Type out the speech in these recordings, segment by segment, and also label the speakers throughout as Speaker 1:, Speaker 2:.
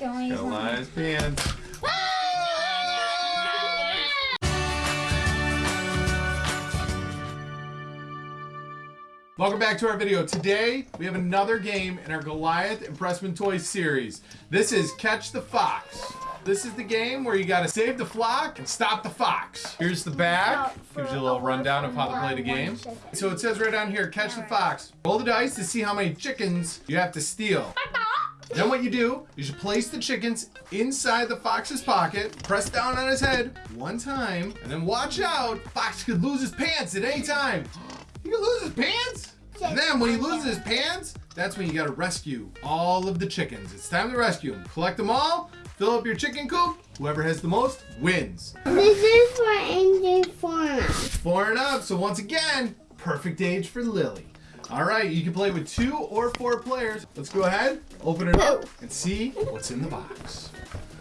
Speaker 1: Got a lot of his pants. Welcome back to our video. Today, we have another game in our Goliath and Pressman Toys series. This is Catch the Fox. This is the game where you gotta save the flock and stop the fox. Here's the back. Gives you a little rundown of how to play the game. So it says right down here, catch the fox. Roll the dice to see how many chickens you have to steal. Then what you do is you place the chickens inside the fox's pocket, press down on his head one time, and then watch out. Fox could lose his pants at any time. He could lose his pants. And then when he loses his pants, that's when you gotta rescue all of the chickens. It's time to rescue them. Collect them all, fill up your chicken coop. Whoever has the most wins.
Speaker 2: This is for Angel Fauna.
Speaker 1: Four and up. So once again, perfect age for Lily. All right, you can play with two or four players. Let's go ahead, open it up, and see what's in the box.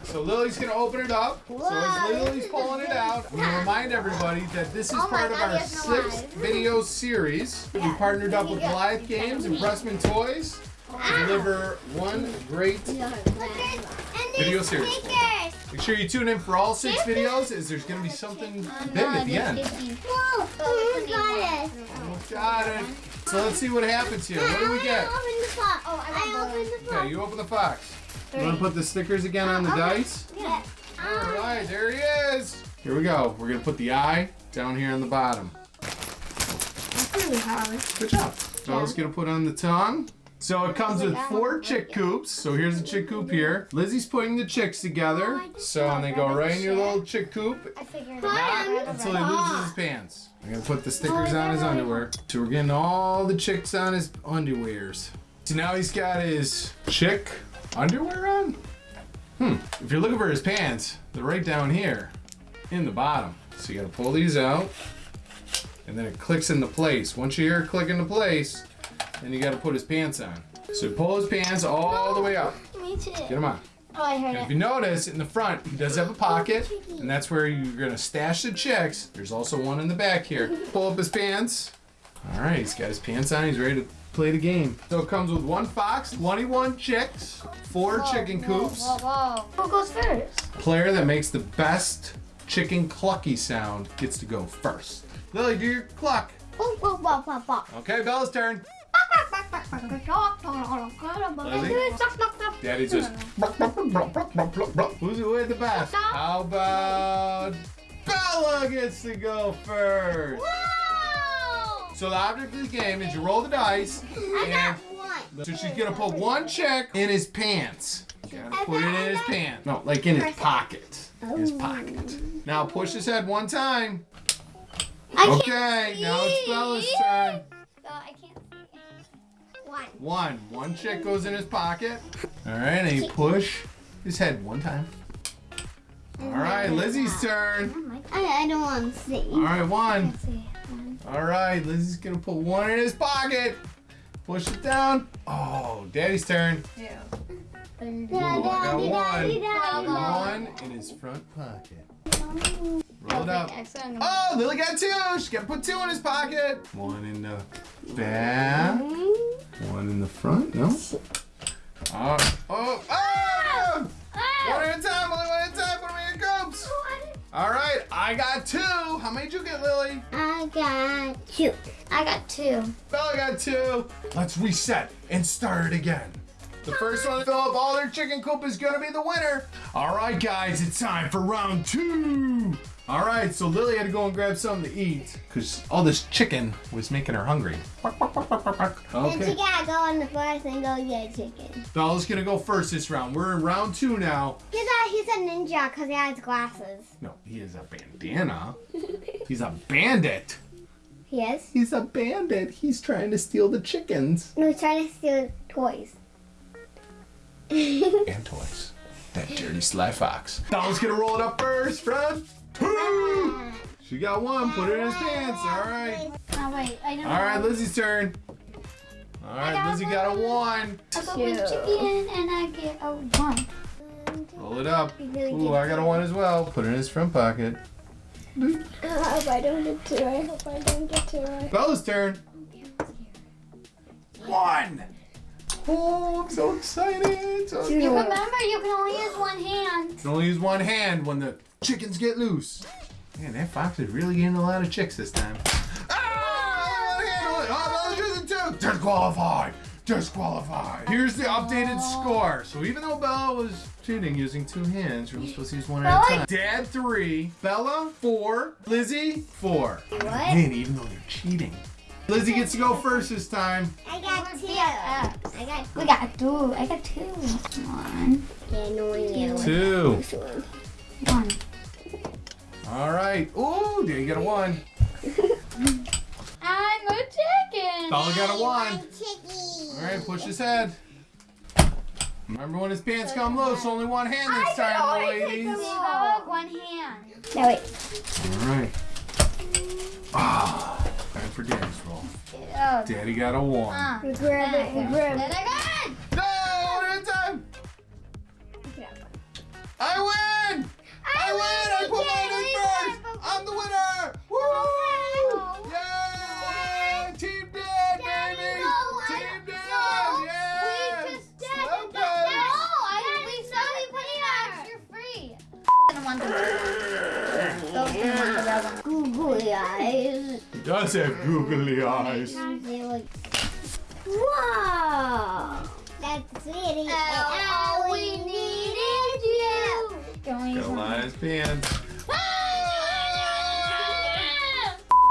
Speaker 1: So Lily's gonna open it up. So as Lily's pulling it out, I'm gonna remind everybody that this is
Speaker 2: Oh
Speaker 1: part of our sixth video series. We partnered up with Goliath Games and Pressman Toys to deliver one great Video series.
Speaker 2: Stickers.
Speaker 1: Make sure you tune in for all six videos, as there's gonna be something big at the end.
Speaker 2: Whoa, who's got it?
Speaker 1: Got it. So let's see what happens here. What do we get?
Speaker 2: I opened the box. Oh, I opened the box.
Speaker 1: Okay, you open the fox. You want to put the stickers again on the dice?
Speaker 2: Yeah.
Speaker 1: All um, right, there he is. Here we go. We're gonna put the eye down here on the bottom.
Speaker 2: It's really hard.
Speaker 1: Good job. Bella's gonna put on the tongue. So it comes with four chick coops. So here's a chick coop here. Lizzie's putting the chicks together. So and they go right in your little chick coop.
Speaker 2: I figured
Speaker 1: Not
Speaker 2: it
Speaker 1: until he loses his pants. I'm gonna put the stickers on his underwear. So we're getting all the chicks on his underwears. So now he's got his chick underwear on? Hmm. If you're looking for his pants, they're right down here in the bottom. So you gotta pull these out and then it clicks into place. Once you hear it click into place, then you gotta put his pants on. So pull his pants all the way up.
Speaker 2: Me too.
Speaker 1: Get them on.
Speaker 2: Oh, I heard
Speaker 1: And if you notice, in the front, he does have a pocket, and that's where you're gonna stash the chicks. There's also one in the back here. Pull up his pants. All right, he's got his pants on. He's ready to play the game. So it comes with one fox, 21 chicks, four chicken coops.
Speaker 2: Whoa, whoa. Who goes first?
Speaker 1: Player that makes the best chicken clucky sound gets to go first. Lily, do your cluck.
Speaker 2: Whoa, whoa, whoa, whoa, whoa.
Speaker 1: Okay, Bella's turn. Daddy's just. Who's who had the best? How about Bella gets to go first?
Speaker 2: Whoa!
Speaker 1: So the object of the game is you roll the dice,
Speaker 2: I
Speaker 1: and
Speaker 2: got one.
Speaker 1: so she's gonna put one check in his pants. Put it in his pants. No, like in his pocket. His pocket. Now push his head one time. Okay, now it's Bella's turn.
Speaker 2: One.
Speaker 1: One. One check goes in his pocket. All right, and you push his head one time. All right, Lizzie's turn.
Speaker 2: Oh I, I don't want to see.
Speaker 1: All right, one.
Speaker 2: Let's see. One.
Speaker 1: All right, Lizzie's gonna put one in his pocket. Push it down. Oh, Daddy's turn. Ooh, I got one. Put one in his front pocket. Oh. Roll it up. Oh, Lily got two. She got to put two in his pocket. One in the back. Mm-hmm. One in the front. No. Ah. Oh, oh, oh! One at a time. Only one at a time. Put them in your cups. Oh, all right, I got two. How many did you get, Lily?
Speaker 2: I got two. I got two.
Speaker 1: Bella got two. Let's reset and start it again. The first one to fill up all their chicken coop is gonna be the winner. All right, guys, it's time for round two. All right, so Lily had to go and grab something to eat because all this chicken was making her hungry.
Speaker 2: Then she
Speaker 1: Okay.
Speaker 2: gotta go on the forest and go get chicken.
Speaker 1: Bella's gonna go first this round. We're in round two now.
Speaker 2: He's a he's a ninja because he has glasses.
Speaker 1: No, he is a bandana. He's a bandit.
Speaker 2: He.
Speaker 1: He's a bandit. He's trying to steal the chickens.
Speaker 2: No, he's trying to steal toys.
Speaker 1: and toys. That dirty sly fox. Bella's gonna roll it up first, Fred. Two. She got one. Put it in his pants. All right.
Speaker 2: Oh wait, I don't.
Speaker 1: All right, Lizzie's turn. All right, Lizzie got a one.
Speaker 2: I go with chicken and I get a one.
Speaker 1: Roll it up. Ooh, I got a one as well. Put it in his front pocket.
Speaker 2: I hope I don't get two. I hope I don't get two.
Speaker 1: Bella's turn. One. Oh, I'm so excited. So
Speaker 2: You remember, you can only use one hand.
Speaker 1: You can only use one hand when the chickens get loose. Man, that fox is really getting a lot of chicks this time. Ah! one hand, one- Oh, no, using two. Disqualified. Disqualified. Here's the updated score. So even though Bella was cheating using two hands, you're supposed to use one at a time. Dad three, Bella four, Lizzie four.
Speaker 2: What?
Speaker 1: Man, even though they're cheating. Lizzie gets to go first this time.
Speaker 2: I got two. I got. two. We got two. I got two. One. Yeah, no you.
Speaker 1: Two.
Speaker 2: One.
Speaker 1: All right. Ooh, did you get a one.
Speaker 2: I'm a chicken.
Speaker 1: Bella got a one. All right, push his head. Remember when his pants come loose, only one hand this time, ladies.
Speaker 2: One hand. No, wait.
Speaker 1: All right. Ah, time for Daddy's roll.
Speaker 2: Oh.
Speaker 1: Daddy got a one.
Speaker 2: Uh, we grab it. We grab it. I
Speaker 1: No, one at a time. I win! I win! I put mine in first! I'm the winner! Woo! Yay! Team Dad, baby! Team Dad! Yeah! Slow pace.
Speaker 2: Googly eyes.
Speaker 1: He does have googly eyes.
Speaker 2: Wow. That's really oh, all we needed you.
Speaker 1: Goliath's pants.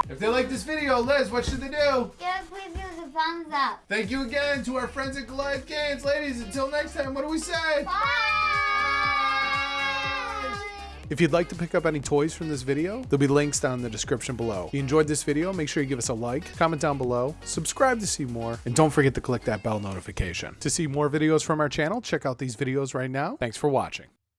Speaker 1: If they like this video, Liz, what should they do?
Speaker 2: Yes, please give us a thumbs up.
Speaker 1: Thank you again to our friends at Goliath Games. Ladies, until next time, what do we say?
Speaker 2: Bye.
Speaker 3: If you'd like to pick up any toys from this video, there'll be links down in the description below. If you enjoyed this video, make sure you give us a like, comment down below, subscribe to see more, and don't forget to click that bell notification. To see more videos from our channel, check out these videos right now. Thanks for watching.